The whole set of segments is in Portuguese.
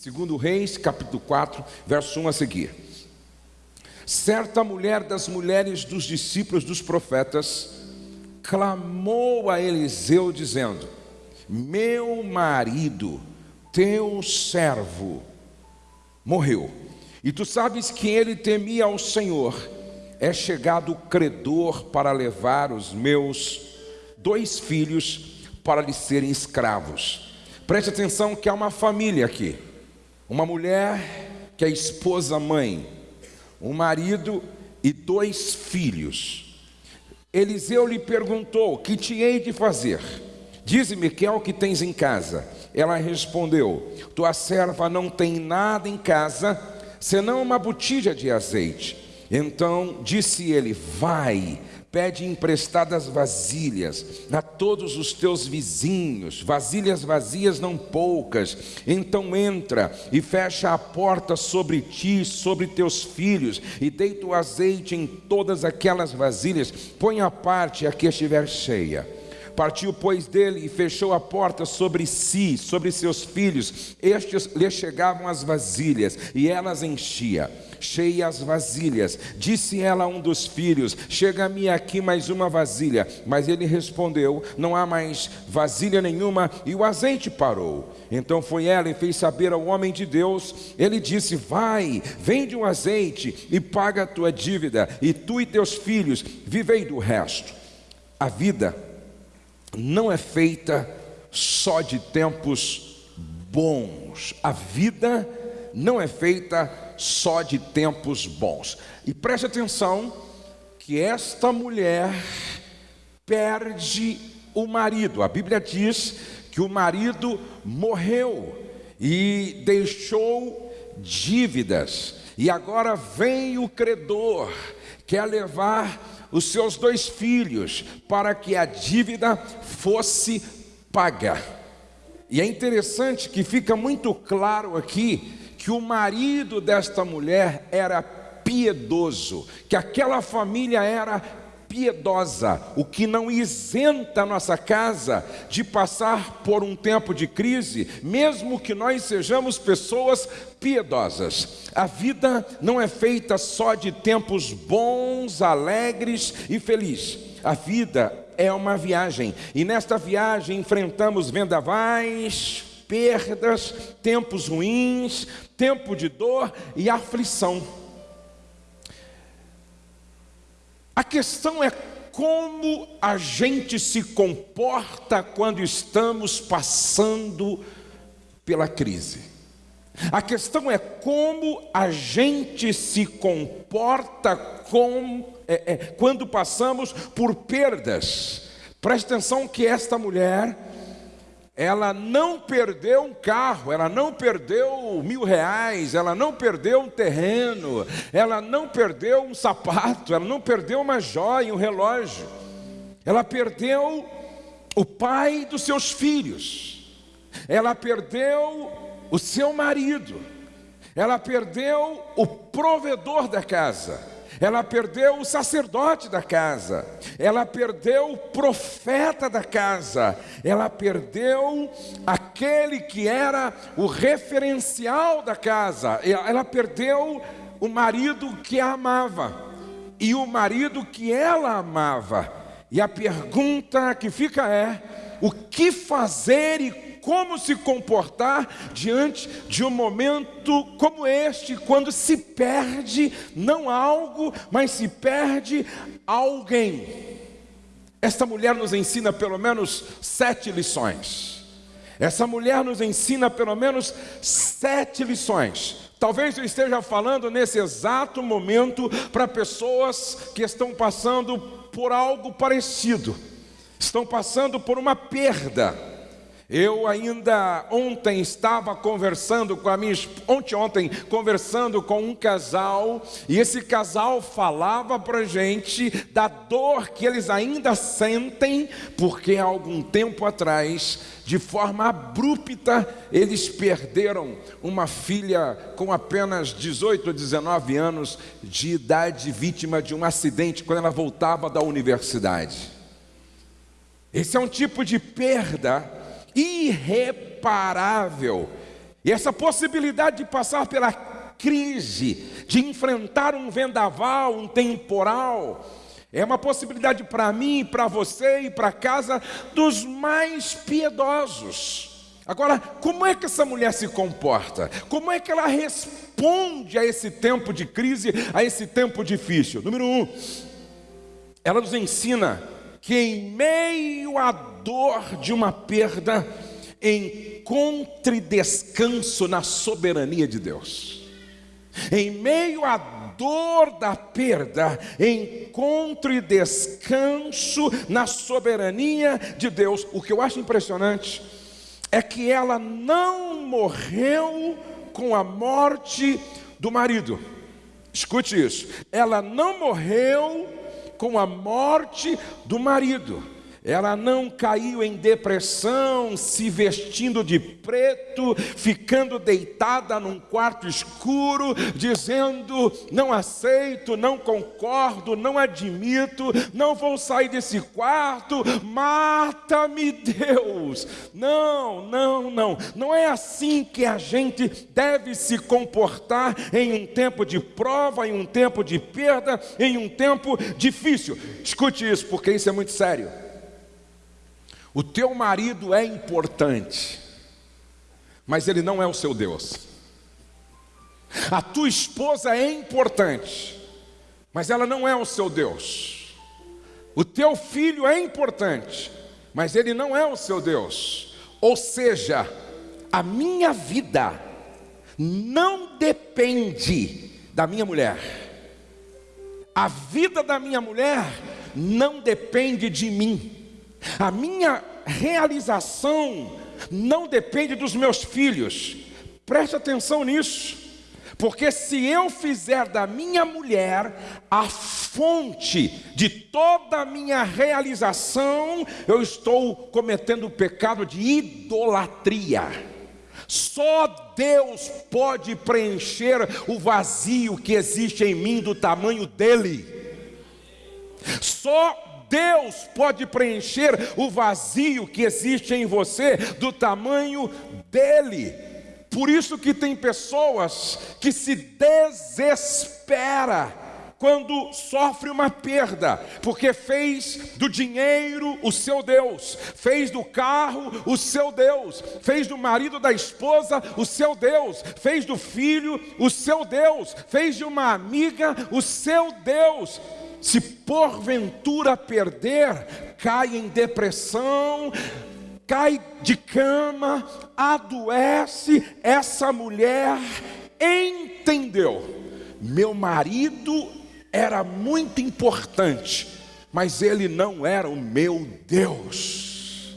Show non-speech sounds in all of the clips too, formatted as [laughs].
Segundo Reis, capítulo 4, verso 1 a seguir. Certa mulher das mulheres dos discípulos dos profetas clamou a Eliseu dizendo: Meu marido, teu servo, morreu. E tu sabes que ele temia ao Senhor. É chegado o credor para levar os meus dois filhos para lhe serem escravos. Preste atenção que há uma família aqui. Uma mulher que é esposa mãe, um marido e dois filhos. Eliseu lhe perguntou: Que te hei de fazer? Dize-me que é o que tens em casa. Ela respondeu: Tua serva não tem nada em casa, senão uma botija de azeite. Então disse ele: Vai, pede emprestadas vasilhas a todos os teus vizinhos, vasilhas vazias não poucas. Então entra e fecha a porta sobre ti, sobre teus filhos, e deita o azeite em todas aquelas vasilhas. Põe a parte a que estiver cheia. Partiu, pois, dele e fechou a porta sobre si, sobre seus filhos. Estes lhe chegavam as vasilhas, e elas enchia cheias vasilhas. Disse ela a um dos filhos: Chega-me aqui mais uma vasilha. Mas ele respondeu: Não há mais vasilha nenhuma, e o azeite parou. Então foi ela e fez saber ao homem de Deus. Ele disse: Vai, vende o azeite e paga a tua dívida, e tu e teus filhos vivei do resto. A vida não é feita só de tempos bons. A vida não é feita só de tempos bons. E preste atenção que esta mulher perde o marido. A Bíblia diz que o marido morreu e deixou dívidas. E agora vem o credor, quer levar os seus dois filhos para que a dívida fosse paga. E é interessante que fica muito claro aqui que o marido desta mulher era piedoso, que aquela família era piedosa, o que não isenta a nossa casa de passar por um tempo de crise, mesmo que nós sejamos pessoas piedosas. A vida não é feita só de tempos bons, alegres e felizes. A vida é uma viagem, e nesta viagem enfrentamos vendavais, perdas, tempos ruins, tempo de dor e aflição. A questão é como a gente se comporta quando estamos passando pela crise. A questão é como a gente se comporta com, é, é, quando passamos por perdas. Preste atenção que esta mulher ela não perdeu um carro, ela não perdeu mil reais, ela não perdeu um terreno, ela não perdeu um sapato, ela não perdeu uma joia, um relógio, ela perdeu o pai dos seus filhos, ela perdeu o seu marido, ela perdeu o provedor da casa ela perdeu o sacerdote da casa, ela perdeu o profeta da casa, ela perdeu aquele que era o referencial da casa, ela perdeu o marido que a amava. E o marido que ela amava. E a pergunta que fica é: o que fazer e como se comportar diante de um momento como este, quando se perde não algo, mas se perde alguém. Esta mulher nos ensina pelo menos sete lições. Essa mulher nos ensina pelo menos sete lições. Talvez eu esteja falando nesse exato momento para pessoas que estão passando por algo parecido, estão passando por uma perda eu ainda ontem estava conversando com a minha ontem ontem conversando com um casal e esse casal falava para gente da dor que eles ainda sentem porque há algum tempo atrás de forma abrupta eles perderam uma filha com apenas 18 ou 19 anos de idade vítima de um acidente quando ela voltava da universidade. Esse é um tipo de perda irreparável E essa possibilidade de passar pela crise, de enfrentar um vendaval, um temporal, é uma possibilidade para mim, para você e para casa dos mais piedosos. Agora, como é que essa mulher se comporta? Como é que ela responde a esse tempo de crise, a esse tempo difícil? Número um, ela nos ensina que em meio à dor de uma perda, encontre descanso na soberania de Deus. Em meio à dor da perda, encontre descanso na soberania de Deus. O que eu acho impressionante é que ela não morreu com a morte do marido. Escute isso. Ela não morreu com a morte do marido. Ela não caiu em depressão, se vestindo de preto, ficando deitada num quarto escuro, dizendo: Não aceito, não concordo, não admito, não vou sair desse quarto, mata-me, Deus. Não, não, não. Não é assim que a gente deve se comportar em um tempo de prova, em um tempo de perda, em um tempo difícil. Escute isso, porque isso é muito sério. O teu marido é importante, mas ele não é o seu Deus. A tua esposa é importante, mas ela não é o seu Deus. O teu filho é importante, mas ele não é o seu Deus. Ou seja, a minha vida não depende da minha mulher. A vida da minha mulher não depende de mim. A minha realização não depende dos meus filhos. Preste atenção nisso. Porque se eu fizer da minha mulher a fonte de toda a minha realização, eu estou cometendo o pecado de idolatria. Só Deus pode preencher o vazio que existe em mim do tamanho dele. Só Deus pode preencher o vazio que existe em você do tamanho dele. Por isso que tem pessoas que se desespera quando sofre uma perda, porque fez do dinheiro o seu Deus, fez do carro o seu Deus, fez do marido da esposa o seu Deus, fez do filho o seu Deus, fez de uma amiga o seu Deus se porventura perder, cai em depressão, cai de cama, adoece, essa mulher entendeu. Meu marido era muito importante, mas ele não era o meu Deus.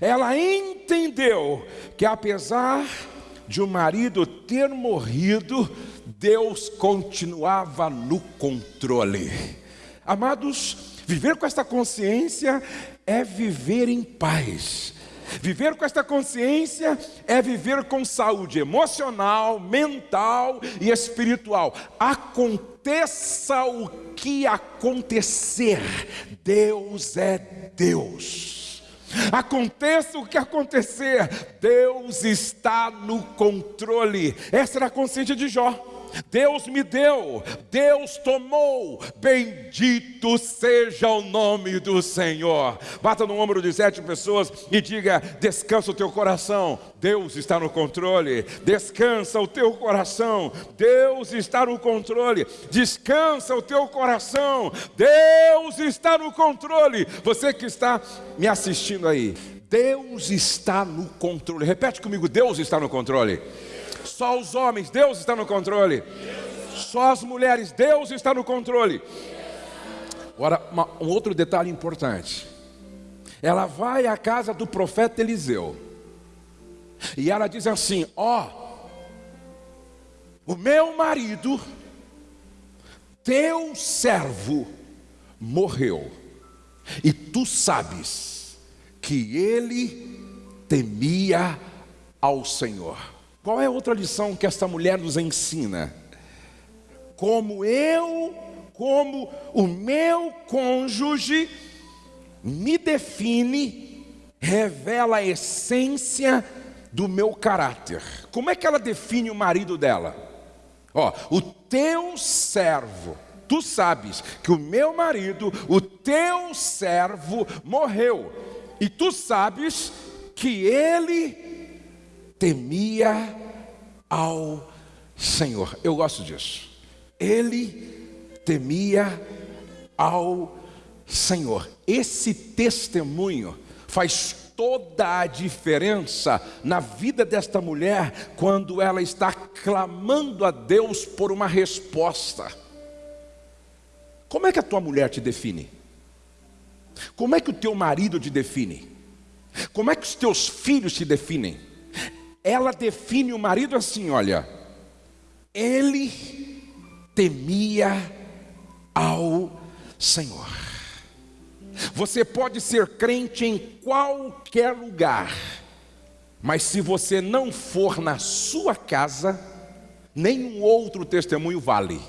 Ela entendeu que apesar de o marido ter morrido, Deus continuava no controle. Amados, viver com esta consciência é viver em paz. Viver com esta consciência é viver com saúde emocional, mental e espiritual. Aconteça o que acontecer, Deus é Deus. Aconteça o que acontecer, Deus está no controle. Essa era a consciência de Jó. Deus me deu, Deus tomou, bendito seja o nome do Senhor. Bata no ombro de sete pessoas e diga: descansa o teu coração, Deus está no controle. Descansa o teu coração, Deus está no controle. Descansa o teu coração, Deus está no controle. Você que está me assistindo aí, Deus está no controle. Repete comigo: Deus está no controle. Só os homens, Deus está no controle. Só as mulheres, Deus está no controle. Agora, uma, um outro detalhe importante. Ela vai à casa do profeta Eliseu. E ela diz assim: Ó, oh, o meu marido, teu servo, morreu. E tu sabes que ele temia ao Senhor. Qual é outra lição que esta mulher nos ensina? Como eu, como o meu cônjuge me define, revela a essência do meu caráter. Como é que ela define o marido dela? Ó, o teu servo, tu sabes que o meu marido, o teu servo, morreu, e tu sabes que ele temia ao Senhor. Eu gosto disso. Ele temia ao Senhor. Esse testemunho faz toda a diferença na vida desta mulher quando ela está clamando a Deus por uma resposta. Como é que a tua mulher te define? Como é que o teu marido te define? Como é que os teus filhos te definem? Ela define o marido assim: olha, ele temia ao Senhor. Você pode ser crente em qualquer lugar, mas se você não for na sua casa, nenhum outro testemunho vale.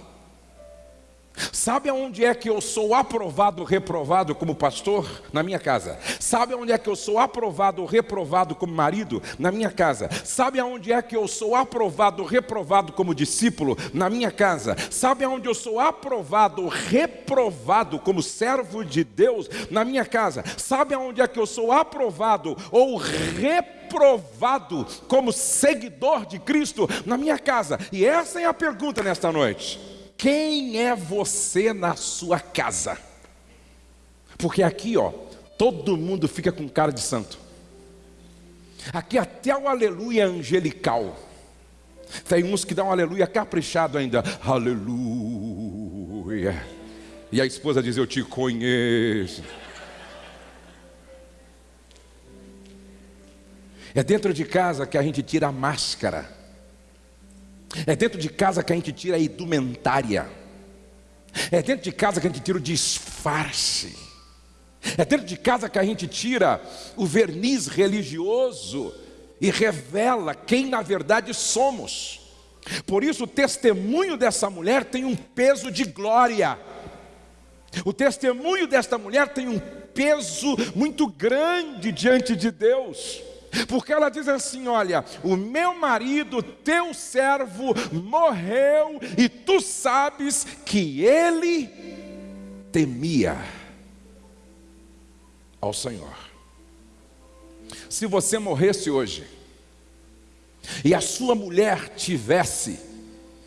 Sabe aonde é que eu sou aprovado reprovado como pastor? Na minha casa. Sabe aonde é que eu sou aprovado reprovado como marido? Na minha casa. Sabe aonde é que eu sou aprovado reprovado como discípulo? Na minha casa. Sabe aonde eu sou aprovado reprovado como servo de Deus? Na minha casa. Sabe aonde é que eu sou aprovado ou reprovado como seguidor de Cristo? Na minha casa. E essa é a pergunta nesta noite. Quem é você na sua casa? Porque aqui, ó, todo mundo fica com cara de santo. Aqui até o aleluia angelical. Tem uns que dão um aleluia caprichado ainda. Aleluia. E a esposa diz: Eu te conheço. É dentro de casa que a gente tira a máscara. É dentro de casa que a gente tira a indumentária. É dentro de casa que a gente tira o disfarce. É dentro de casa que a gente tira o verniz religioso e revela quem na verdade somos. Por isso, o testemunho dessa mulher tem um peso de glória. O testemunho desta mulher tem um peso muito grande diante de Deus. Porque ela diz assim: Olha, o meu marido, teu servo, morreu, e tu sabes que ele temia ao Senhor. Se você morresse hoje, e a sua mulher tivesse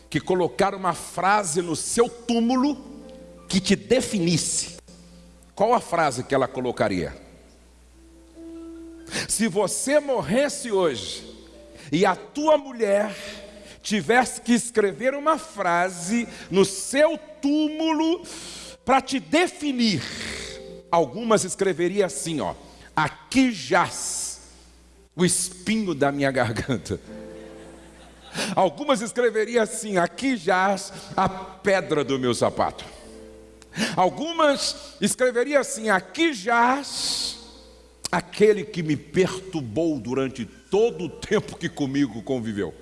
que colocar uma frase no seu túmulo que te definisse, qual a frase que ela colocaria? Se você morresse hoje e a tua mulher tivesse que escrever uma frase no seu túmulo para te definir, algumas escreveria assim, ó: aqui jaz o espinho da minha garganta. Algumas escreveria assim: aqui jaz a pedra do meu sapato. Algumas escreveria assim: aqui jaz aquele que me perturbou durante todo o tempo que comigo conviveu.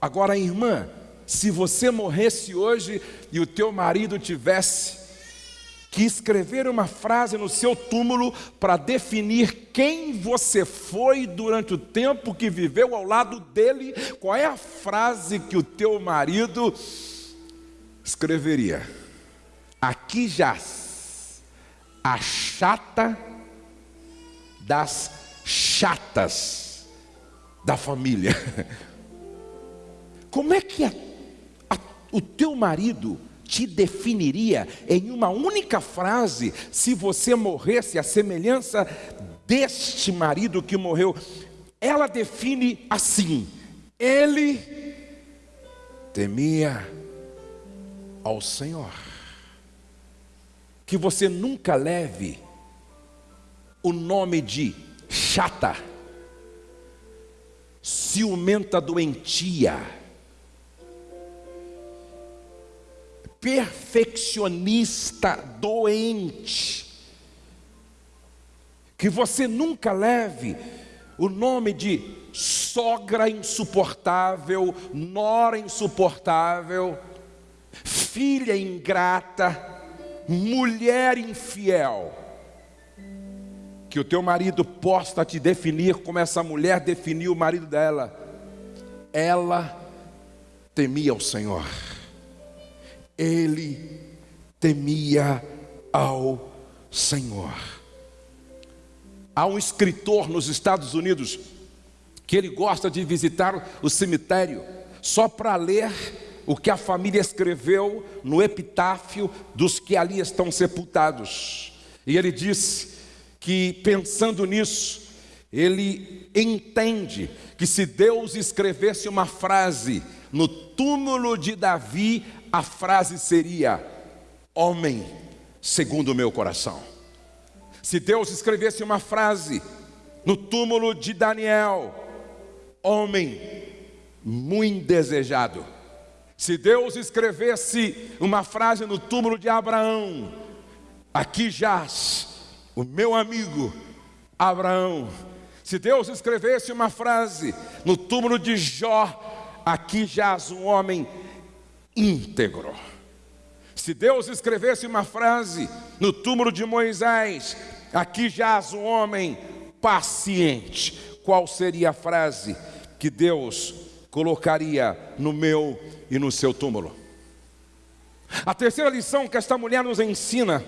Agora, irmã, se você morresse hoje e o teu marido tivesse que escrever uma frase no seu túmulo para definir quem você foi durante o tempo que viveu ao lado dele, qual é a frase que o teu marido escreveria? Aqui jaz a chata das chatas da família. [laughs] Como é que a, a, o teu marido te definiria em uma única frase se você morresse a semelhança deste marido que morreu? Ela define assim: ele temia ao Senhor que você nunca leve o nome de chata, ciumenta doentia, perfeccionista doente, que você nunca leve o nome de sogra insuportável, nora insuportável, filha ingrata, mulher infiel, que o teu marido possa te definir como essa mulher definiu o marido dela. Ela temia o Senhor, ele temia ao Senhor. Há um escritor nos Estados Unidos que ele gosta de visitar o cemitério só para ler o que a família escreveu no epitáfio dos que ali estão sepultados. E ele disse que, pensando nisso, ele entende que se Deus escrevesse uma frase no túmulo de Davi, a frase seria: Homem segundo o meu coração. Se Deus escrevesse uma frase no túmulo de Daniel, homem muito desejado. Se Deus escrevesse uma frase no túmulo de Abraão, aqui jaz o meu amigo Abraão. Se Deus escrevesse uma frase no túmulo de Jó, aqui jaz um homem íntegro. Se Deus escrevesse uma frase no túmulo de Moisés, aqui jaz um homem paciente. Qual seria a frase que Deus colocaria no meu e no seu túmulo? A terceira lição que esta mulher nos ensina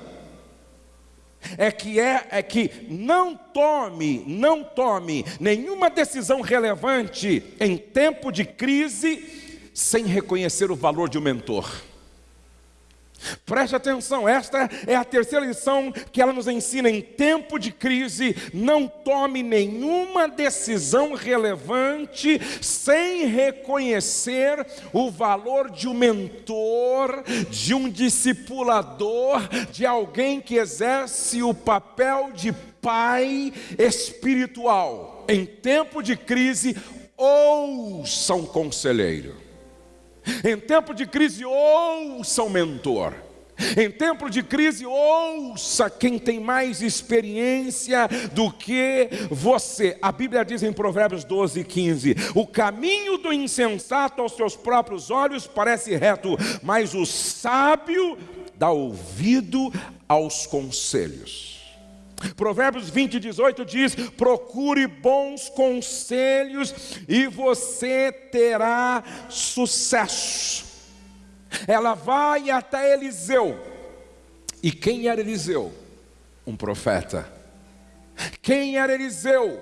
é que é, é que não tome, não tome nenhuma decisão relevante em tempo de crise sem reconhecer o valor de um mentor. Preste atenção, esta é a terceira lição que ela nos ensina. Em tempo de crise, não tome nenhuma decisão relevante sem reconhecer o valor de um mentor, de um discipulador, de alguém que exerce o papel de pai espiritual. Em tempo de crise, ouça um conselheiro. Em tempo de crise, ouça o mentor. Em tempo de crise, ouça quem tem mais experiência do que você. A Bíblia diz em Provérbios 12, 15: O caminho do insensato aos seus próprios olhos parece reto, mas o sábio dá ouvido aos conselhos. Provérbios 20, 18 diz: procure bons conselhos e você terá sucesso. Ela vai até Eliseu. E quem era Eliseu? Um profeta. Quem era Eliseu?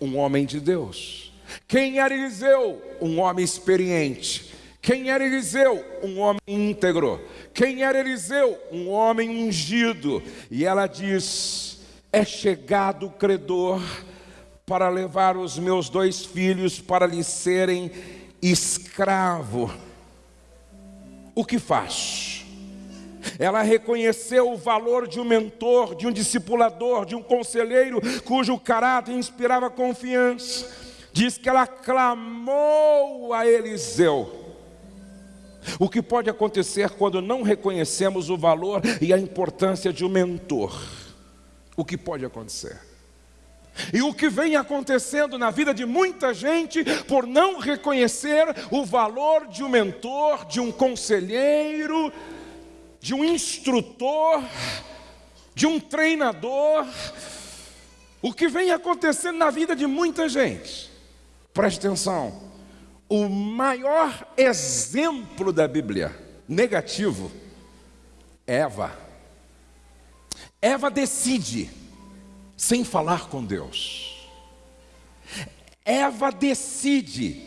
Um homem de Deus. Quem era Eliseu? Um homem experiente. Quem era Eliseu? Um homem íntegro. Quem era Eliseu? Um homem ungido. E ela diz: é chegado o credor para levar os meus dois filhos para lhe serem escravo. O que faz? Ela reconheceu o valor de um mentor, de um discipulador, de um conselheiro cujo caráter inspirava confiança. Diz que ela clamou a Eliseu. O que pode acontecer quando não reconhecemos o valor e a importância de um mentor? O que pode acontecer. E o que vem acontecendo na vida de muita gente por não reconhecer o valor de um mentor, de um conselheiro, de um instrutor, de um treinador. O que vem acontecendo na vida de muita gente. Preste atenção. O maior exemplo da Bíblia negativo é Eva. Eva decide, sem falar com Deus. Eva decide,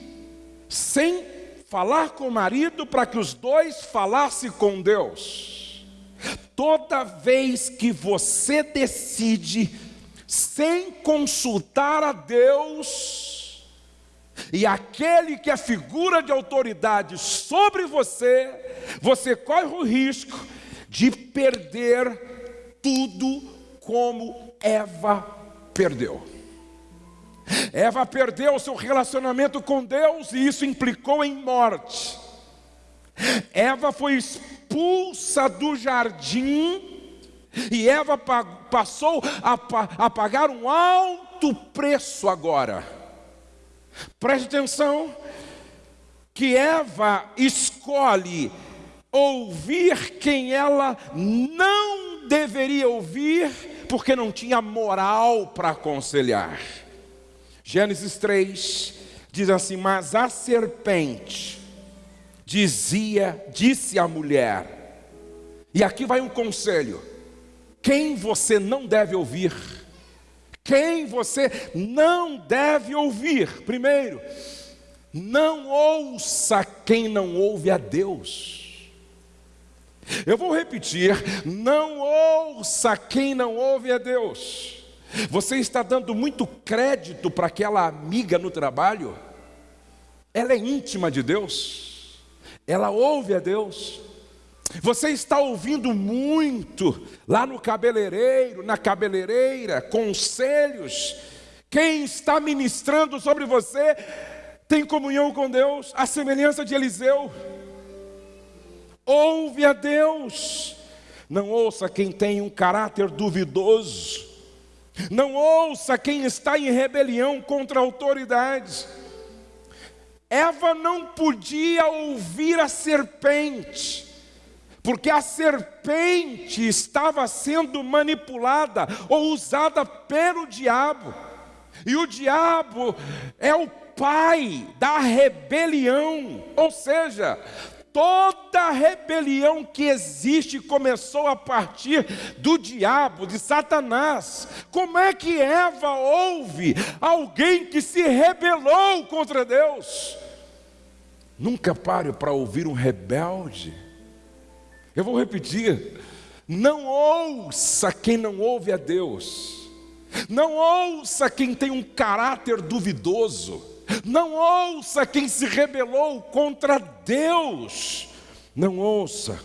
sem falar com o marido, para que os dois falassem com Deus. Toda vez que você decide, sem consultar a Deus, e aquele que é figura de autoridade sobre você, você corre o risco de perder tudo como Eva perdeu. Eva perdeu o seu relacionamento com Deus e isso implicou em morte. Eva foi expulsa do jardim e Eva passou a pagar um alto preço agora. Preste atenção que Eva escolhe ouvir quem ela não deveria ouvir Porque não tinha moral para aconselhar. Gênesis 3 diz assim: Mas a serpente dizia, disse à mulher, e aqui vai um conselho: quem você não deve ouvir, quem você não deve ouvir, primeiro, não ouça quem não ouve a Deus. Eu vou repetir: não ouça quem não ouve a Deus. Você está dando muito crédito para aquela amiga no trabalho? Ela é íntima de Deus, ela ouve a Deus. Você está ouvindo muito lá no cabeleireiro, na cabeleireira, conselhos. Quem está ministrando sobre você tem comunhão com Deus, a semelhança de Eliseu. Ouve a Deus. Não ouça quem tem um caráter duvidoso. Não ouça quem está em rebelião contra autoridades. Eva não podia ouvir a serpente, porque a serpente estava sendo manipulada ou usada pelo diabo, e o diabo é o pai da rebelião, ou seja, toda rebelião que existe começou a partir do diabo, de Satanás. Como é que Eva ouve alguém que se rebelou contra Deus? Nunca pare para ouvir um rebelde. Eu vou repetir: não ouça quem não ouve a Deus, não ouça quem tem um caráter duvidoso. Não ouça quem se rebelou contra Deus. Não ouça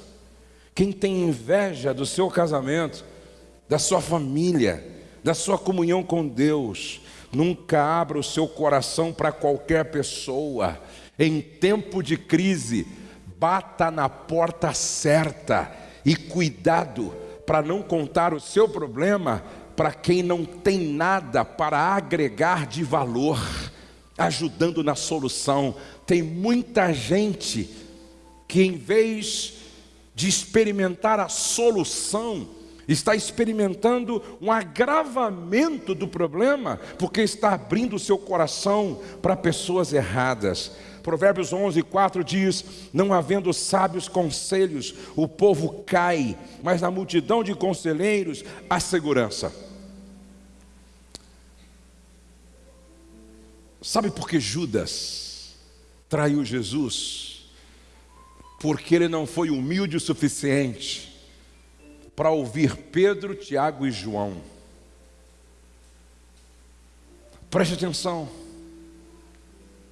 quem tem inveja do seu casamento, da sua família, da sua comunhão com Deus. Nunca abra o seu coração para qualquer pessoa. Em tempo de crise, bata na porta certa e cuidado para não contar o seu problema para quem não tem nada para agregar de valor ajudando na solução. Tem muita gente que, em vez de experimentar a solução, está experimentando um agravamento do problema, porque está abrindo o seu coração para pessoas erradas. Provérbios 11, 4 diz: Não havendo sábios conselhos, o povo cai, mas na multidão de conselheiros há segurança. Sabe por que Judas traiu Jesus? Porque ele não foi humilde o suficiente para ouvir Pedro, Tiago e João. Preste atenção.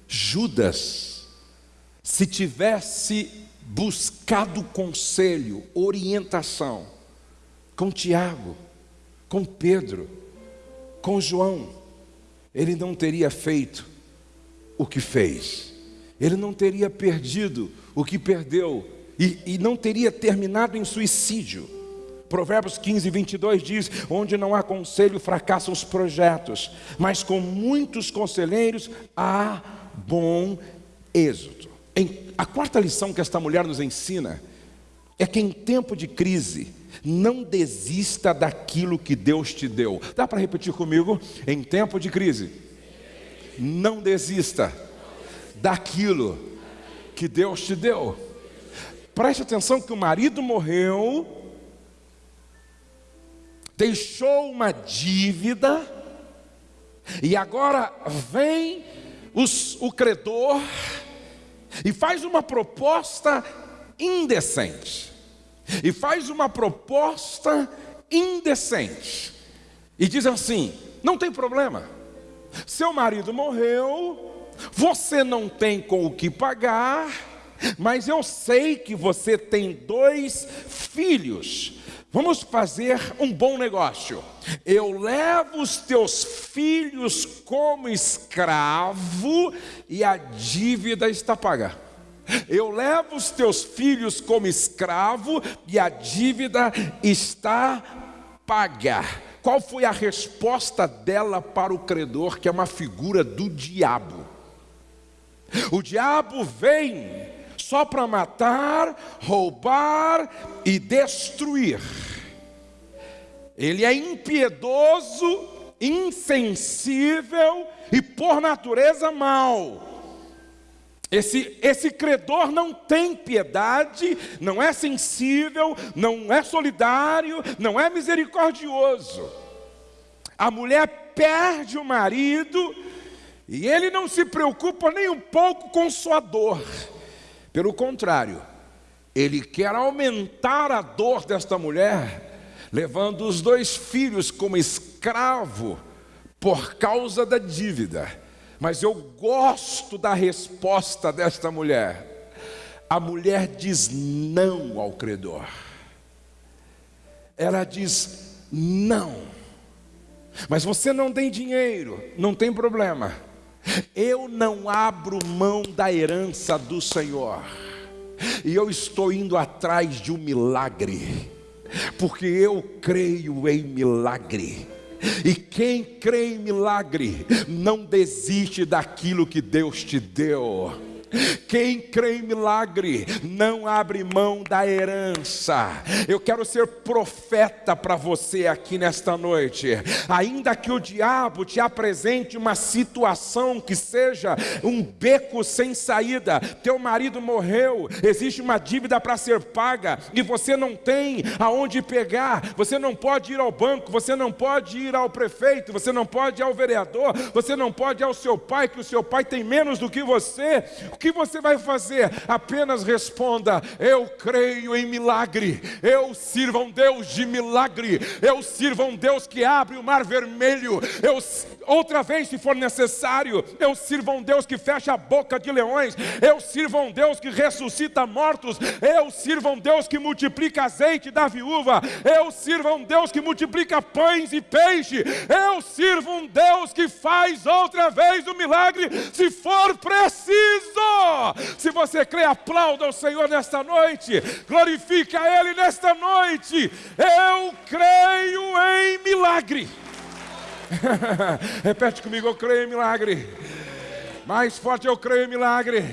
Judas, se tivesse buscado conselho, orientação com Tiago, com Pedro, com João, ele não teria feito o que fez, ele não teria perdido o que perdeu e, e não teria terminado em suicídio. Provérbios 15, 22 diz: Onde não há conselho, fracassam os projetos, mas com muitos conselheiros há bom êxito. Em, a quarta lição que esta mulher nos ensina é que em tempo de crise, não desista daquilo que Deus te deu. Dá para repetir comigo? Em tempo de crise, não desista daquilo que Deus te deu. Preste atenção que o marido morreu, deixou uma dívida, e agora vem os, o credor e faz uma proposta indecente e faz uma proposta indecente. E diz assim: não tem problema, seu marido morreu, você não tem com o que pagar, mas eu sei que você tem dois filhos. Vamos fazer um bom negócio. Eu levo os teus filhos como escravo e a dívida está paga. Eu levo os teus filhos como escravo e a dívida está paga. Qual foi a resposta dela para o credor, que é uma figura do diabo? O diabo vem só para matar, roubar e destruir. ele é impiedoso, insensível e por natureza mau. Esse, esse credor não tem piedade, não é sensível, não é solidário, não é misericordioso. A mulher perde o marido e ele não se preocupa nem um pouco com sua dor. Pelo contrário, ele quer aumentar a dor desta mulher, levando os dois filhos como escravo por causa da dívida. Mas eu gosto da resposta desta mulher. A mulher diz não ao credor. Ela diz não. Mas você não tem dinheiro, não tem problema. Eu não abro mão da herança do Senhor. E eu estou indo atrás de um milagre, porque eu creio em milagre. E quem crê em milagre não desiste daquilo que Deus te deu. Quem crê em milagre não abre mão da herança. Eu quero ser profeta para você aqui nesta noite. Ainda que o diabo te apresente uma situação que seja um beco sem saída, teu marido morreu, existe uma dívida para ser paga e você não tem aonde pegar, você não pode ir ao banco, você não pode ir ao prefeito, você não pode ir ao vereador, você não pode ir ao seu pai, que o seu pai tem menos do que você que você vai fazer? Apenas responda: Eu creio em milagre. Eu sirvo a um Deus de milagre. Eu sirvo a um Deus que abre o mar vermelho. Eu outra vez, se for necessário, eu sirvo a um Deus que fecha a boca de leões. Eu sirvo a um Deus que ressuscita mortos. Eu sirvo a um Deus que multiplica azeite da viúva. Eu sirvo a um Deus que multiplica pães e peixe. Eu sirvo um Deus que faz outra vez o milagre, se for preciso. Se você crê, aplauda o Senhor nesta noite, glorifica Ele nesta noite. Eu creio em milagre. [laughs] Repete comigo, eu creio em milagre. Mais forte, eu creio em milagre.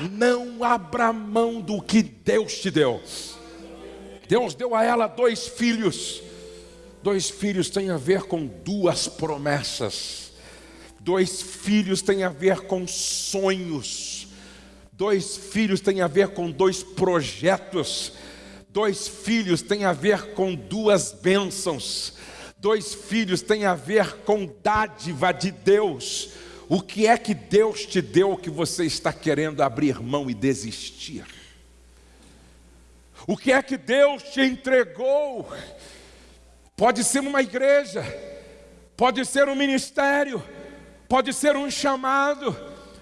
Não abra mão do que Deus te deu. Deus deu a ela dois filhos. Dois filhos têm a ver com duas promessas. Dois filhos têm a ver com sonhos. Dois filhos têm a ver com dois projetos. Dois filhos têm a ver com duas bênçãos. Dois filhos têm a ver com dádiva de Deus. O que é que Deus te deu que você está querendo abrir mão e desistir? O que é que Deus te entregou? Pode ser uma igreja, pode ser um ministério, pode ser um chamado,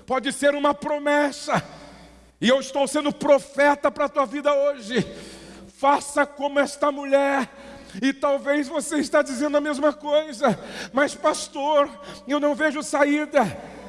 pode ser uma promessa, e eu estou sendo profeta para a tua vida hoje. Faça como esta mulher. E talvez você está dizendo a mesma coisa, mas pastor, eu não vejo saída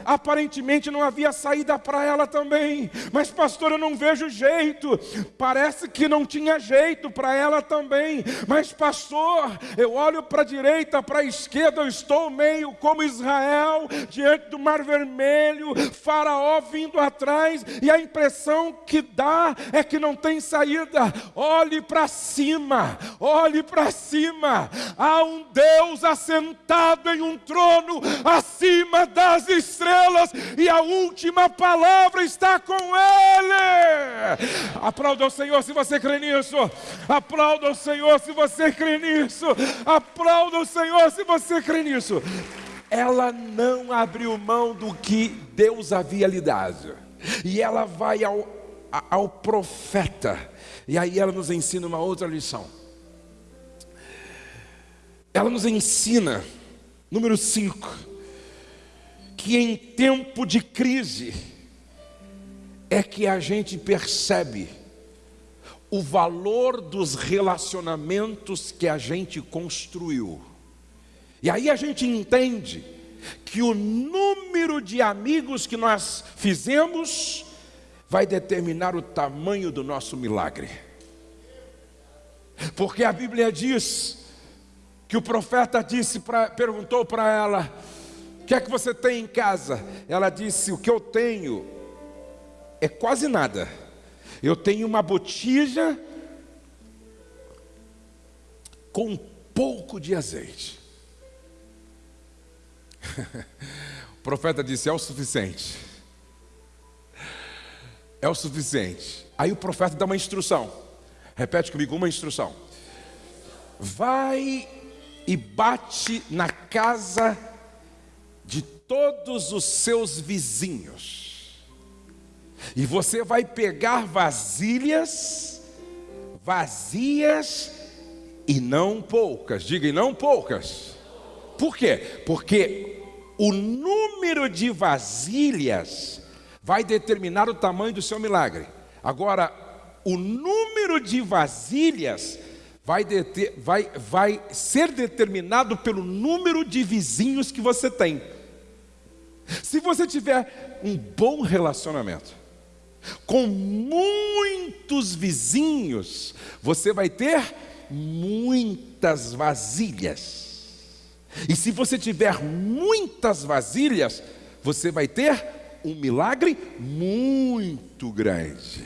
aparentemente não havia saída para ela também. Mas, pastor, eu não vejo jeito. Parece que não tinha jeito para ela também. Mas, pastor, eu olho para a direita, para a esquerda, eu estou meio como Israel, diante do Mar Vermelho, Faraó vindo atrás, e a impressão que dá é que não tem saída. Olhe para cima, olhe para cima. Há um Deus assentado em um trono acima das estrelas estrelas e a última palavra está com Ele. Aplauda o Senhor se você crê nisso. Aplauda o Senhor se você crê nisso. Aplauda o Senhor se você crê nisso. Ela não abriu mão do que Deus havia lhe dado. E ela vai ao, ao profeta. E aí ela nos ensina uma outra lição. Ela nos ensina, número 5 que em tempo de crise é que a gente percebe o valor dos relacionamentos que a gente construiu. E aí a gente entende que o número de amigos que nós fizemos vai determinar o tamanho do nosso milagre. Porque a Bíblia diz que o profeta disse pra, perguntou para ela: o que é que você tem em casa? Ela disse: O que eu tenho é quase nada. Eu tenho uma botija com pouco de azeite. [laughs] o profeta disse: é o suficiente. É o suficiente. Aí o profeta dá uma instrução. Repete comigo uma instrução. Vai e bate na casa todos os seus vizinhos. E você vai pegar vasilhas vazias e não poucas. Diga, e não poucas. Por quê? Porque o número de vasilhas vai determinar o tamanho do seu milagre. Agora, o número de vasilhas vai, deter, vai, vai ser determinado pelo número de vizinhos que você tem. Se você tiver um bom relacionamento, com muitos vizinhos, você vai ter muitas vasilhas. E se você tiver muitas vasilhas, você vai ter um milagre muito grande.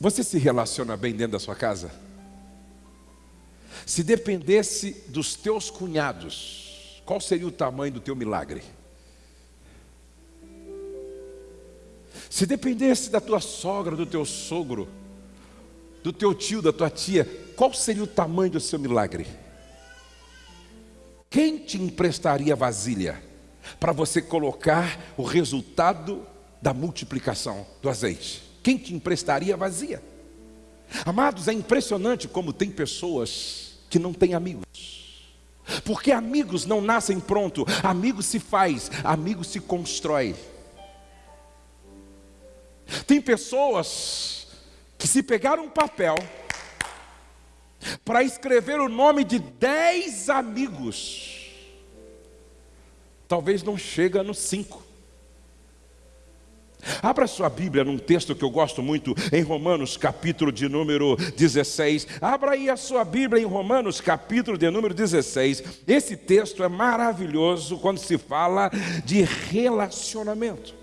Você se relaciona bem dentro da sua casa? Se dependesse dos teus cunhados, qual seria o tamanho do teu milagre? Se dependesse da tua sogra, do teu sogro, do teu tio, da tua tia, qual seria o tamanho do seu milagre? Quem te emprestaria vasilha para você colocar o resultado da multiplicação do azeite? Quem te emprestaria vazia? Amados, é impressionante como tem pessoas que não têm amigos. Porque amigos não nascem pronto, amigo se faz, amigo se constrói. Tem pessoas que se pegaram um papel para escrever o nome de dez amigos, talvez não chega no cinco. Abra sua Bíblia num texto que eu gosto muito, em Romanos, capítulo de número 16. Abra aí a sua Bíblia em Romanos, capítulo de número 16. Esse texto é maravilhoso quando se fala de relacionamento.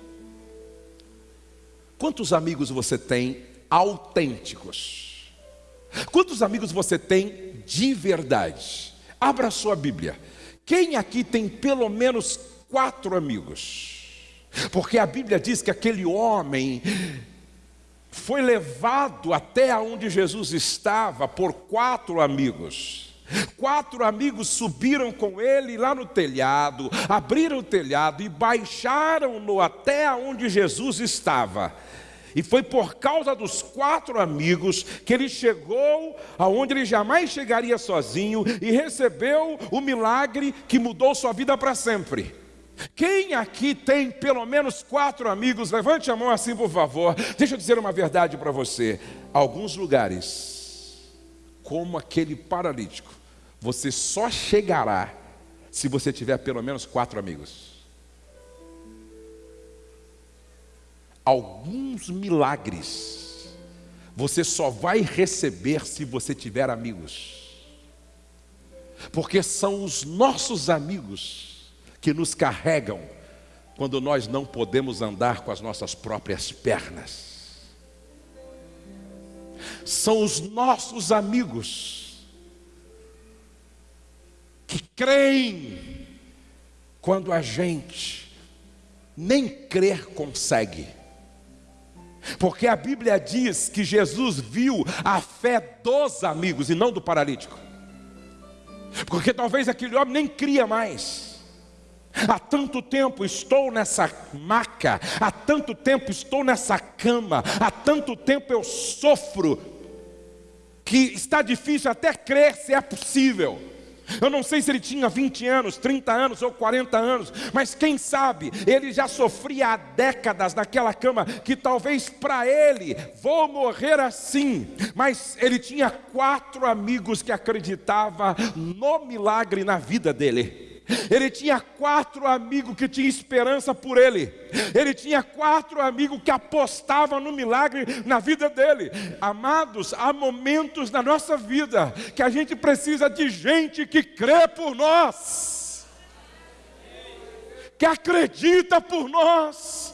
Quantos amigos você tem autênticos? Quantos amigos você tem de verdade? Abra sua Bíblia. Quem aqui tem pelo menos quatro amigos? Porque a Bíblia diz que aquele homem foi levado até onde Jesus estava por quatro amigos. Quatro amigos subiram com ele lá no telhado, abriram o telhado e baixaram-no até onde Jesus estava. E foi por causa dos quatro amigos que ele chegou aonde ele jamais chegaria sozinho e recebeu o milagre que mudou sua vida para sempre. Quem aqui tem pelo menos quatro amigos? Levante a mão assim, por favor. Deixa eu dizer uma verdade para você. Alguns lugares, como aquele paralítico, você só chegará se você tiver pelo menos quatro amigos. Alguns milagres você só vai receber se você tiver amigos, porque são os nossos amigos que nos carregam quando nós não podemos andar com as nossas próprias pernas. São os nossos amigos que creem quando a gente nem crer consegue. Porque a Bíblia diz que Jesus viu a fé dos amigos e não do paralítico. Porque talvez aquele homem nem cria mais. Há tanto tempo estou nessa maca, há tanto tempo estou nessa cama, há tanto tempo eu sofro, que está difícil até crer se é possível. Eu não sei se ele tinha 20 anos, 30 anos ou 40 anos, mas quem sabe ele já sofria há décadas naquela cama, que talvez para ele, vou morrer assim, mas ele tinha quatro amigos que acreditavam no milagre na vida dele. Ele tinha quatro amigos que tinham esperança por ele. Ele tinha quatro amigos que apostavam no milagre na vida dele. Amados, há momentos na nossa vida que a gente precisa de gente que crê por nós, que acredita por nós,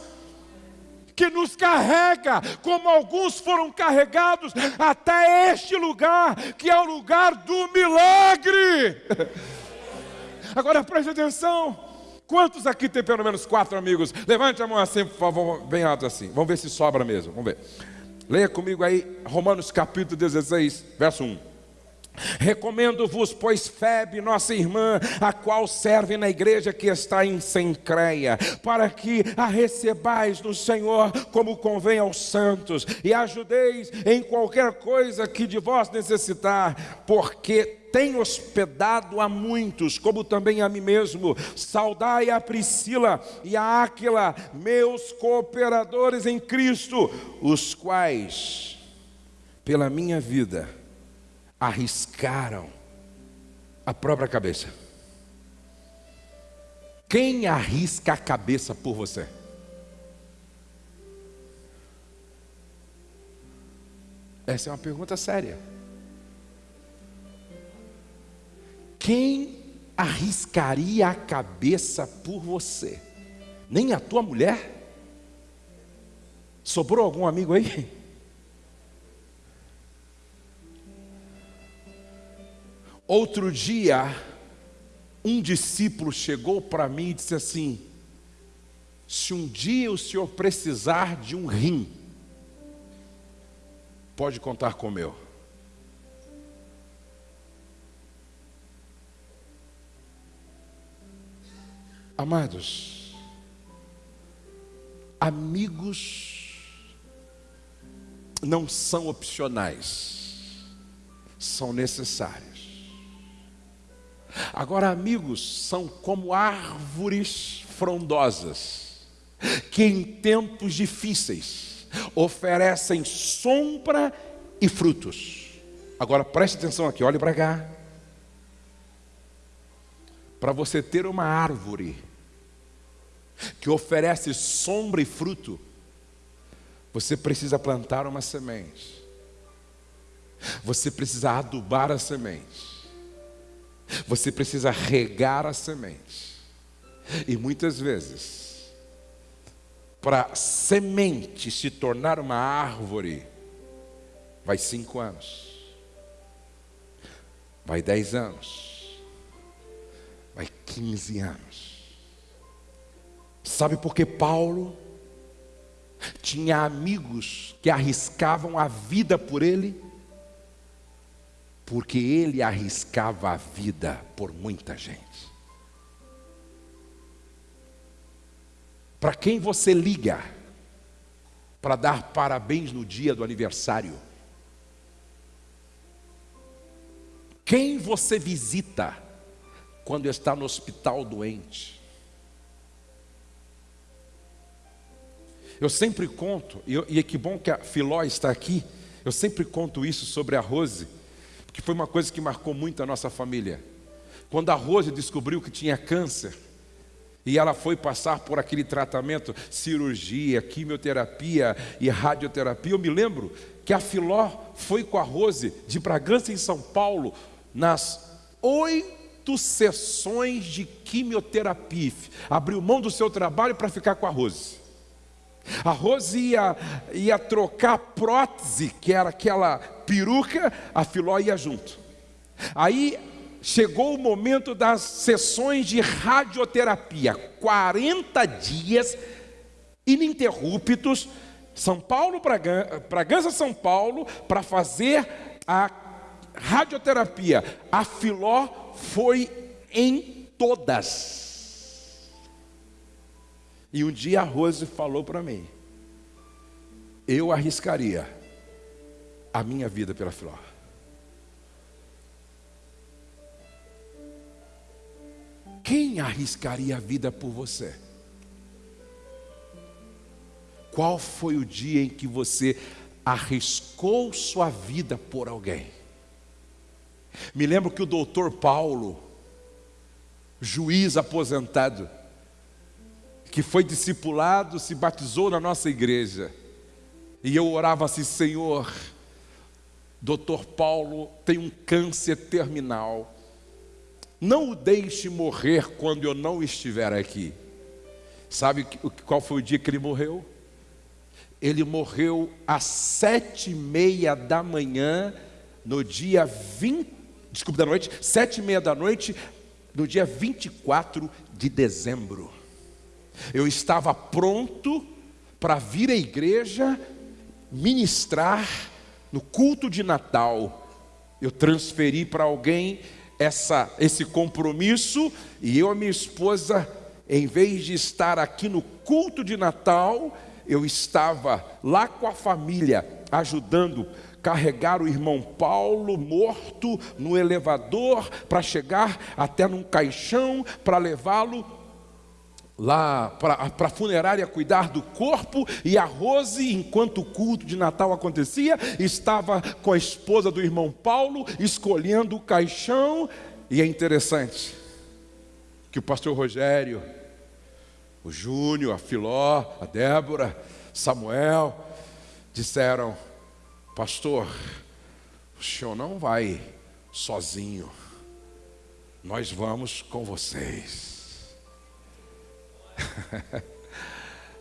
que nos carrega, como alguns foram carregados até este lugar, que é o lugar do milagre. [laughs] Agora preste atenção. Quantos aqui tem pelo menos quatro amigos? Levante a mão assim, por favor, bem alto assim. Vamos ver se sobra mesmo. Vamos ver. Leia comigo aí, Romanos capítulo 16, verso 1. Recomendo-vos, pois, Febe, nossa irmã, a qual serve na igreja que está em Sencreia, para que a recebais no Senhor como convém aos santos, e ajudeis em qualquer coisa que de vós necessitar, porque tem hospedado a muitos, como também a mim mesmo. Saudai a Priscila e a Áquila, meus cooperadores em Cristo, os quais, pela minha vida, arriscaram a própria cabeça. Quem arrisca a cabeça por você? Essa é uma pergunta séria. Quem arriscaria a cabeça por você? Nem a tua mulher? Sobrou algum amigo aí? [laughs] Outro dia, um discípulo chegou para mim e disse assim: Se um dia o senhor precisar de um rim, pode contar com o meu. Amados, amigos não são opcionais, são necessários. Agora, amigos, são como árvores frondosas, que em tempos difíceis oferecem sombra e frutos. Agora preste atenção aqui, olhe para cá. Para você ter uma árvore que oferece sombra e fruto, você precisa plantar uma semente. Você precisa adubar a semente. Você precisa regar a semente. E muitas vezes, para semente se tornar uma árvore, vai cinco anos, vai dez anos, vai quinze anos. Sabe por que Paulo tinha amigos que arriscavam a vida por ele? porque ele arriscava a vida por muita gente. Para quem você liga para dar parabéns no dia do aniversário? Quem você visita quando está no hospital doente? Eu sempre conto, e, e que bom que a Filó está aqui, eu sempre conto isso sobre a Rose que foi uma coisa que marcou muito a nossa família. Quando a Rose descobriu que tinha câncer, e ela foi passar por aquele tratamento, cirurgia, quimioterapia e radioterapia. Eu me lembro que a Filó foi com a Rose de Bragança em São Paulo nas oito sessões de quimioterapia. Abriu mão do seu trabalho para ficar com a Rose. A Rose ia, ia trocar prótese, que era aquela peruca, a Filó ia junto. Aí chegou o momento das sessões de radioterapia, 40 dias ininterruptos, São Paulo, Bragança, São Paulo, para fazer a radioterapia. A Filó foi em todas. E um dia a Rose falou para mim: eu arriscaria a minha vida pela Filó. Quem arriscaria a vida por você? Qual foi o dia em que você arriscou sua vida por alguém? Me lembro que o doutor Paulo, juiz aposentado, que foi discipulado, se batizou na nossa igreja. E eu orava assim: Senhor, doutor Paulo tem um câncer terminal. Não o deixe morrer quando eu não estiver aqui. Sabe qual foi o dia que ele morreu? ele morreu às sete e meia da manhã, no dia 20, desculpa, da noite, sete e meia da noite, no dia 24 de dezembro. Eu estava pronto para vir à igreja ministrar no culto de Natal. Eu transferi para alguém essa, esse compromisso e eu e minha esposa, em vez de estar aqui no culto de Natal, eu estava lá com a família ajudando carregar o irmão Paulo morto no elevador para chegar até num caixão para levá-lo lá para a funerária cuidar do corpo, e a Rose, enquanto o culto de Natal acontecia, estava com a esposa do irmão Paulo, escolhendo o caixão, e é interessante que o pastor Rogério, o Júnior, a Filó, a Débora, Samuel, disseram: Pastor, o senhor não vai sozinho, nós vamos com vocês. [laughs]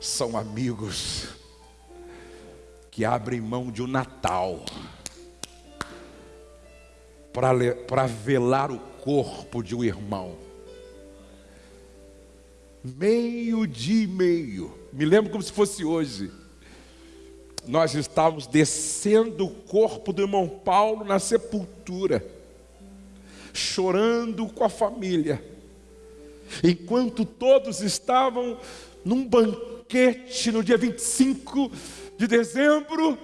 São amigos que abrem mão de um Natal para velar o corpo de um irmão. Meio dia e meio, me lembro como se fosse hoje. Nós estávamos descendo o corpo do irmão Paulo na sepultura, chorando com a família enquanto todos estavam num banquete no dia 25 de dezembro,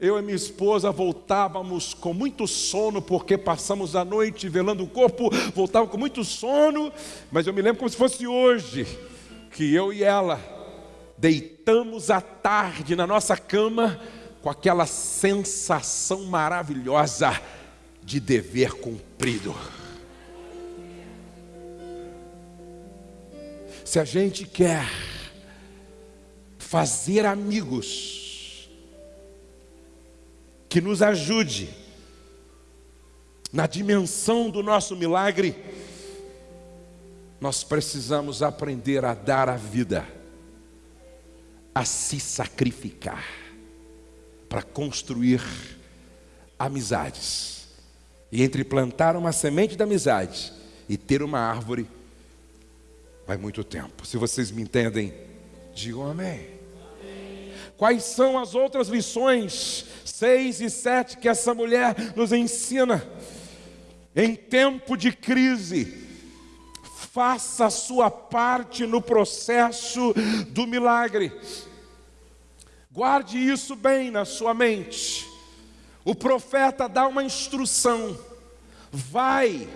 eu e minha esposa voltávamos com muito sono, porque passamos a noite velando o corpo, voltávamos com muito sono, mas eu me lembro como se fosse hoje, que eu e ela deitamos à tarde na nossa cama, com aquela sensação maravilhosa de dever cumprido. Se a gente quer fazer amigos que nos ajude na dimensão do nosso milagre, nós precisamos aprender a dar a vida, a se sacrificar para construir amizades. E entre plantar uma semente da amizade e ter uma árvore, vai muito tempo. Se vocês me entendem, digam amém. Quais são as outras lições, seis e sete, que essa mulher nos ensina? Em tempo de crise, faça a sua parte no processo do milagre. Guarde isso bem na sua mente. O profeta dá uma instrução: vai,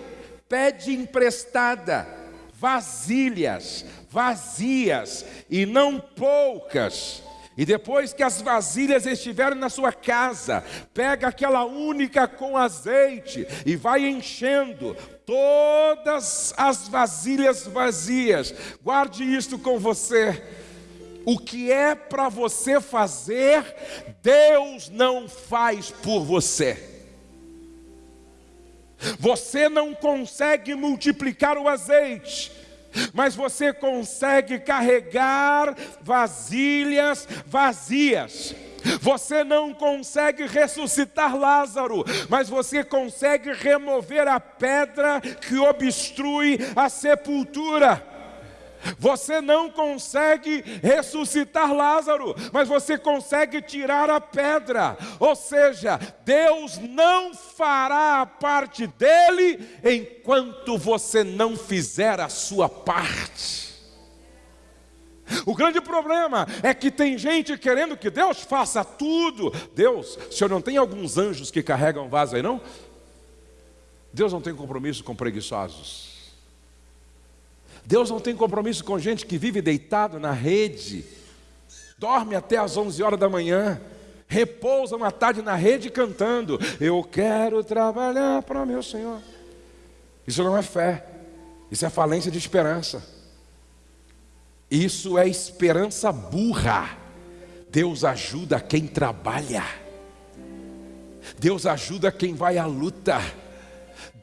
pede emprestada vasilhas, vazias e não poucas. E depois que as vasilhas estiverem na sua casa, pega aquela única com azeite e vai enchendo todas as vasilhas vazias. Guarde isto com você. O que é para você fazer, Deus não faz por você. Você não consegue multiplicar o azeite, mas você consegue carregar vasilhas vazias. Você não consegue ressuscitar Lázaro, mas você consegue remover a pedra que obstrui a sepultura. Você não consegue ressuscitar Lázaro, mas você consegue tirar a pedra. Ou seja, Deus não fará a parte dele enquanto você não fizer a sua parte. O grande problema é que tem gente querendo que Deus faça tudo. Deus, o senhor não tem alguns anjos que carregam vaso aí, não? Deus não tem compromisso com preguiçosos. Deus não tem compromisso com gente que vive deitado na rede, dorme até as 11 horas da manhã, repousa uma tarde na rede cantando: Eu quero trabalhar para meu Senhor. Isso não é fé, isso é falência de esperança. Isso é esperança burra. Deus ajuda quem trabalha. Deus ajuda quem vai à luta.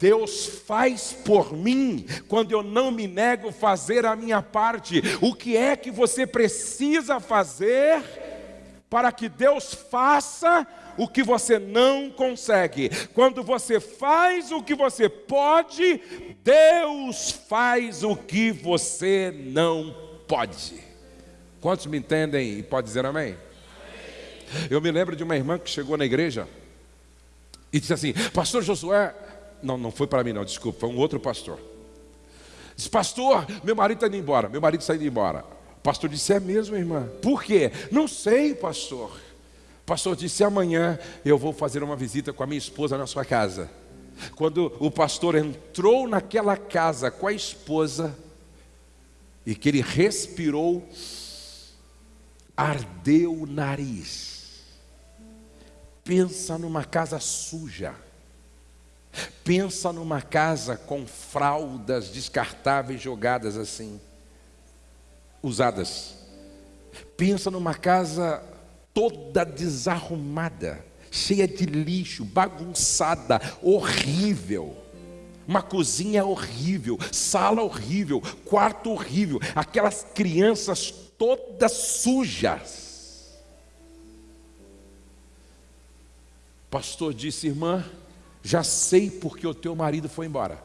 Deus faz por mim quando eu não me nego fazer a minha parte. O que é que você precisa fazer para que Deus faça o que você não consegue. Quando você faz o que você pode, Deus faz o que você não pode. Quantos me entendem e pode dizer amém? Eu me lembro de uma irmã que chegou na igreja e disse assim: Pastor Josué, não, não foi para mim, não, desculpa, foi um outro pastor. Disse, pastor, meu marido está indo embora, meu marido está indo embora. O pastor disse: É mesmo, irmã? Por quê? Não sei, pastor. O pastor disse: Amanhã eu vou fazer uma visita com a minha esposa na sua casa. Quando o pastor entrou naquela casa com a esposa, e que ele respirou, ardeu o nariz. Pensa numa casa suja. Pensa numa casa com fraldas descartáveis jogadas assim usadas. Pensa numa casa toda desarrumada, cheia de lixo, bagunçada, horrível. Uma cozinha horrível, sala horrível, quarto horrível, aquelas crianças todas sujas. Pastor disse, irmã, já sei porque o teu marido foi embora.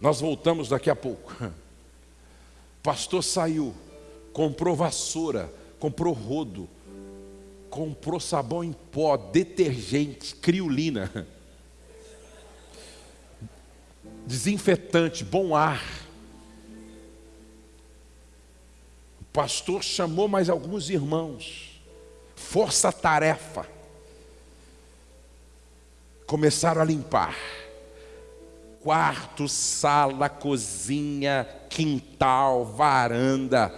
Nós voltamos daqui a pouco. [laughs] pastor saiu, comprou vassoura, comprou rodo, comprou sabão em pó, detergente, criolina, [laughs] desinfetante, bom ar. O pastor chamou mais alguns irmãos, força-tarefa. Começaram a limpar quarto, sala, cozinha, quintal, varanda,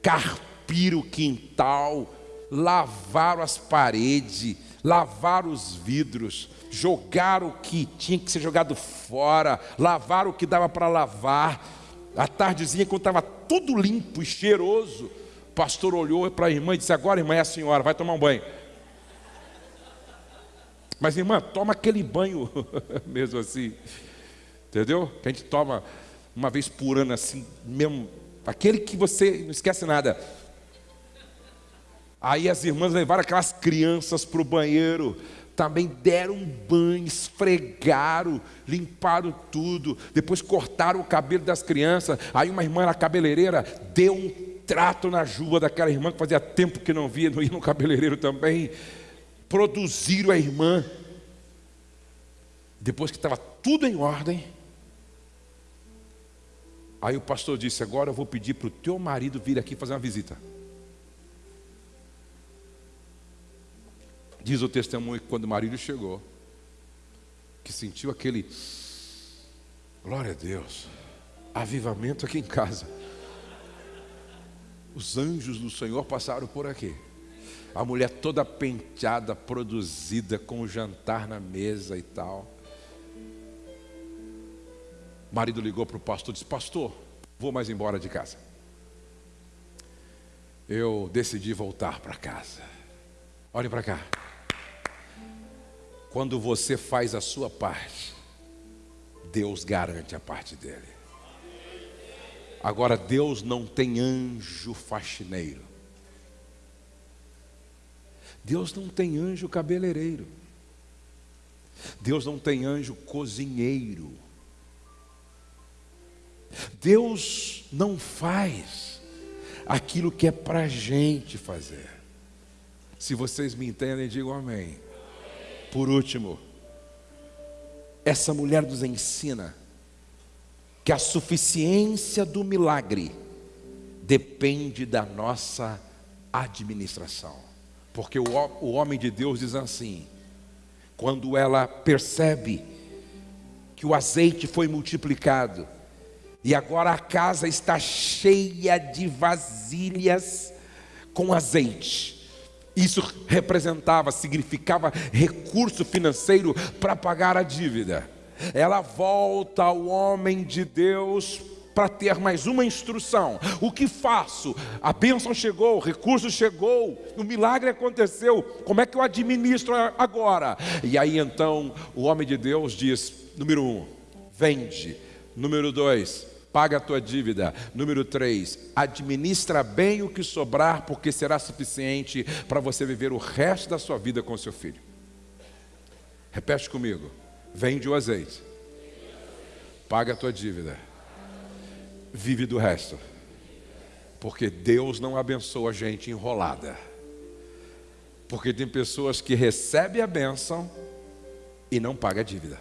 carpir o quintal, lavaram as paredes, lavaram os vidros, jogaram o que tinha que ser jogado fora, lavaram o que dava para lavar. A tardezinha, quando estava tudo limpo e cheiroso, o pastor olhou para a irmã e disse: Agora, irmã, é a senhora, vai tomar um banho. Mas, irmã, toma aquele banho [laughs] mesmo assim. Entendeu? Que a gente toma uma vez por ano assim, mesmo, aquele que você não esquece nada. Aí as irmãs levaram aquelas crianças para o banheiro, também deram um banho, esfregaram, limparam tudo, depois cortaram o cabelo das crianças. Aí uma irmã na cabeleireira deu um trato na juba daquela irmã que fazia tempo que não via, não ia no cabeleireiro também. Produziram a irmã. Depois que estava tudo em ordem, Aí o pastor disse: Agora eu vou pedir para o teu marido vir aqui fazer uma visita. Diz o testemunho que quando o marido chegou, que sentiu aquele, glória a Deus, avivamento aqui em casa. Os anjos do Senhor passaram por aqui. A mulher toda penteada, produzida, com o jantar na mesa e tal. O marido ligou para o pastor e disse: Pastor, vou mais embora de casa. Eu decidi voltar para casa. Olhe para cá. Quando você faz a sua parte, Deus garante a parte dele. Agora, Deus não tem anjo faxineiro. Deus não tem anjo cabeleireiro. Deus não tem anjo cozinheiro. Deus não faz aquilo que é para gente fazer. Se vocês me entendem, digam amém. Por último, essa mulher nos ensina que a suficiência do milagre depende da nossa administração. Porque o, o homem de Deus diz assim: quando ela percebe que o azeite foi multiplicado, e agora a casa está cheia de vasilhas com azeite. Isso representava, significava recurso financeiro para pagar a dívida. Ela volta ao homem de Deus para ter mais uma instrução. O que faço? A bênção chegou, o recurso chegou, o milagre aconteceu. Como é que eu administro agora? E aí então o homem de Deus diz: número um, vende. Número dois, paga a tua dívida. Número 3, administra bem o que sobrar, porque será suficiente para você viver o resto da sua vida com seu filho. Repete comigo: vende o azeite, paga a tua dívida, vive do resto, porque Deus não abençoa a gente enrolada. Porque tem pessoas que recebem a bênção e não pagam a dívida.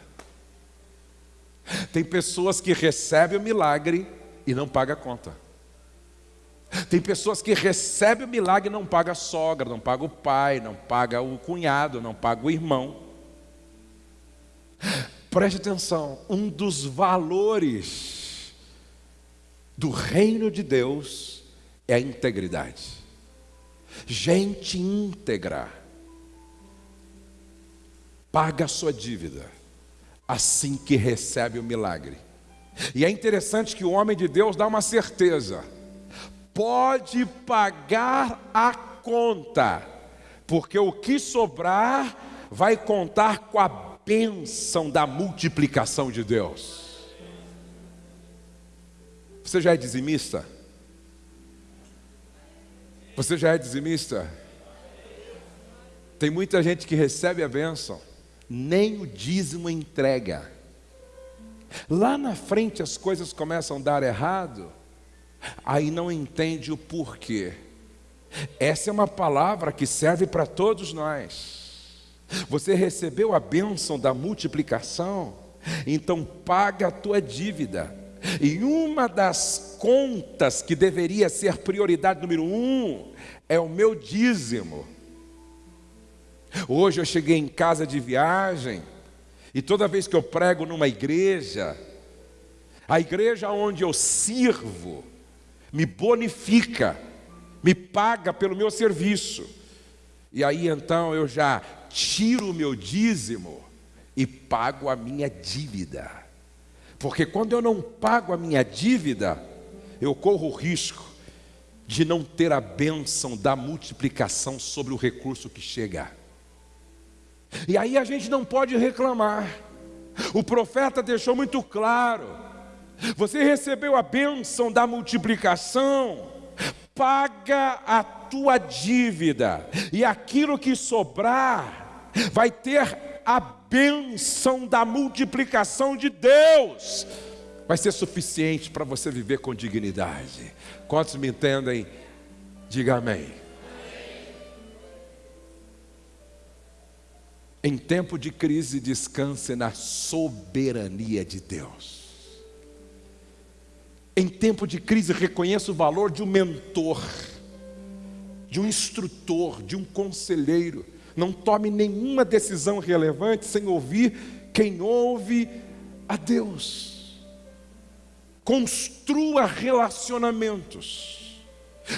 Tem pessoas que recebem o milagre e não pagam a conta. Tem pessoas que recebem o milagre e não pagam a sogra, não pagam o pai, não pagam o cunhado, não pagam o irmão. Preste atenção, um dos valores do reino de Deus é a integridade gente íntegra, paga a sua dívida, assim que recebe o milagre. E é interessante que o homem de Deus dá uma certeza: pode pagar a conta, porque o que sobrar vai contar com a bênção da multiplicação de Deus. Você já é dizimista? Você já é dizimista? Tem muita gente que recebe a bênção, nem o dízimo entrega. Lá na frente as coisas começam a dar errado, aí não entende o porquê. Essa é uma palavra que serve para todos nós. Você recebeu a bênção da multiplicação, então paga a tua dívida. E uma das contas que deveria ser prioridade número um é o meu dízimo. Hoje eu cheguei em casa de viagem e toda vez que eu prego numa igreja, a igreja onde eu sirvo me bonifica, me paga pelo meu serviço. E aí então eu já tiro o meu dízimo e pago a minha dívida. Porque quando eu não pago a minha dívida, eu corro o risco de não ter a bênção da multiplicação sobre o recurso que chega. E aí a gente não pode reclamar. O profeta deixou muito claro: você recebeu a bênção da multiplicação, paga a tua dívida, e aquilo que sobrar vai ter a bênção da multiplicação de Deus vai ser suficiente para você viver com dignidade. Quantos me entendem? Diga amém. Em tempo de crise, descanse na soberania de Deus. Em tempo de crise, reconheça o valor de um mentor, de um instrutor, de um conselheiro não tome nenhuma decisão relevante sem ouvir quem ouve a Deus. Construa relacionamentos,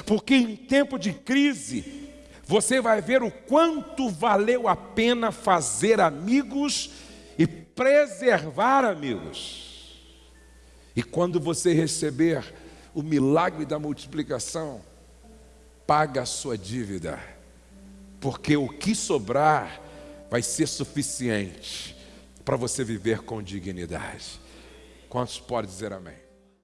porque em tempo de crise, você vai ver o quanto valeu a pena fazer amigos e preservar amigos. E quando você receber o milagre da multiplicação, paga a sua dívida porque o que sobrar vai ser suficiente para você viver com dignidade. Quantos podem dizer amém?